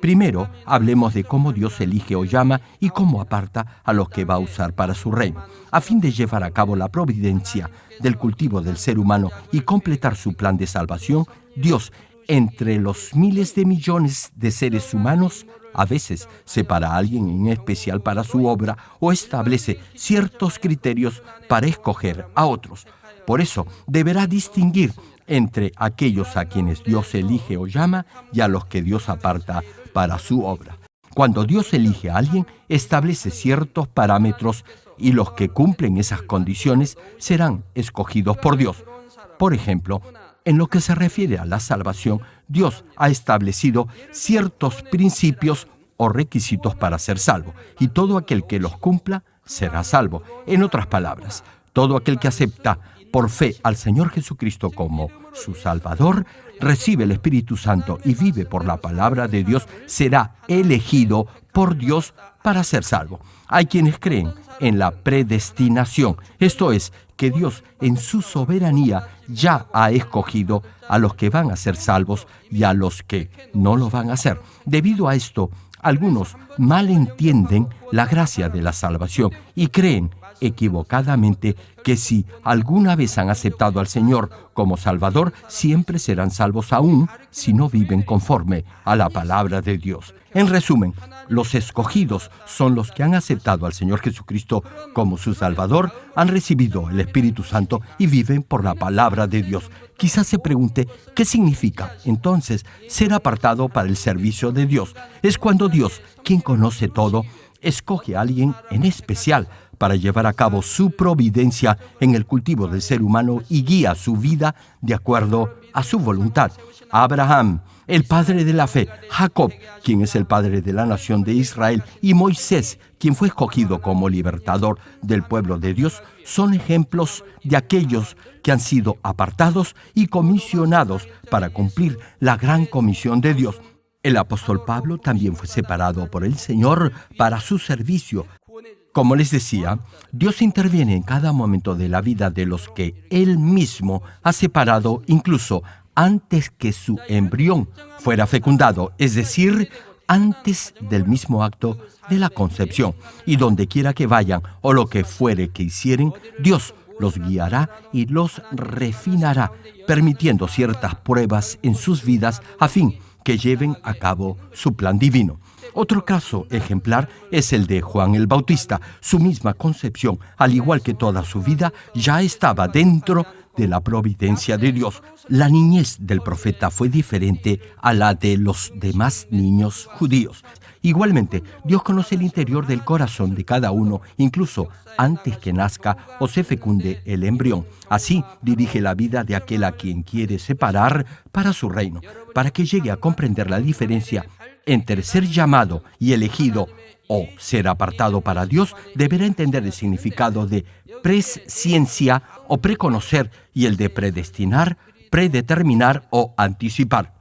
Primero, hablemos de cómo Dios elige o llama y cómo aparta a los que va a usar para su reino. A fin de llevar a cabo la providencia del cultivo del ser humano y completar su plan de salvación, Dios, entre los miles de millones de seres humanos, a veces separa a alguien en especial para su obra o establece ciertos criterios para escoger a otros. Por eso deberá distinguir entre aquellos a quienes Dios elige o llama y a los que Dios aparta para su obra. Cuando Dios elige a alguien, establece ciertos parámetros y los que cumplen esas condiciones serán escogidos por Dios. Por ejemplo, en lo que se refiere a la salvación, Dios ha establecido ciertos principios o requisitos para ser salvo, y todo aquel que los cumpla será salvo. En otras palabras, todo aquel que acepta por fe al Señor Jesucristo como su Salvador, recibe el Espíritu Santo y vive por la palabra de Dios, será elegido por Dios para ser salvo. Hay quienes creen en la predestinación, esto es, que Dios en su soberanía ya ha escogido a los que van a ser salvos y a los que no lo van a ser. Debido a esto, algunos malentienden la gracia de la salvación y creen equivocadamente que si alguna vez han aceptado al Señor como Salvador, siempre serán salvos aún si no viven conforme a la palabra de Dios. En resumen, los escogidos son los que han aceptado al Señor Jesucristo como su Salvador, han recibido el Espíritu Santo y viven por la palabra de Dios. Quizás se pregunte, ¿qué significa entonces ser apartado para el servicio de Dios? Es cuando Dios, quien conoce todo, escoge a alguien en especial para llevar a cabo su providencia en el cultivo del ser humano y guía su vida de acuerdo a su voluntad. Abraham, el padre de la fe, Jacob, quien es el padre de la nación de Israel, y Moisés, quien fue escogido como libertador del pueblo de Dios, son ejemplos de aquellos que han sido apartados y comisionados para cumplir la gran comisión de Dios. El apóstol Pablo también fue separado por el Señor para su servicio como les decía, Dios interviene en cada momento de la vida de los que Él mismo ha separado incluso antes que su embrión fuera fecundado, es decir, antes del mismo acto de la concepción. Y donde quiera que vayan o lo que fuere que hicieren, Dios los guiará y los refinará, permitiendo ciertas pruebas en sus vidas a fin que lleven a cabo su plan divino. Otro caso ejemplar es el de Juan el Bautista. Su misma concepción, al igual que toda su vida, ya estaba dentro de la providencia de Dios. La niñez del profeta fue diferente a la de los demás niños judíos. Igualmente, Dios conoce el interior del corazón de cada uno, incluso antes que nazca o se fecunde el embrión. Así dirige la vida de aquel a quien quiere separar para su reino, para que llegue a comprender la diferencia entre ser llamado y elegido o ser apartado para Dios, deberá entender el significado de presciencia o preconocer y el de predestinar, predeterminar o anticipar.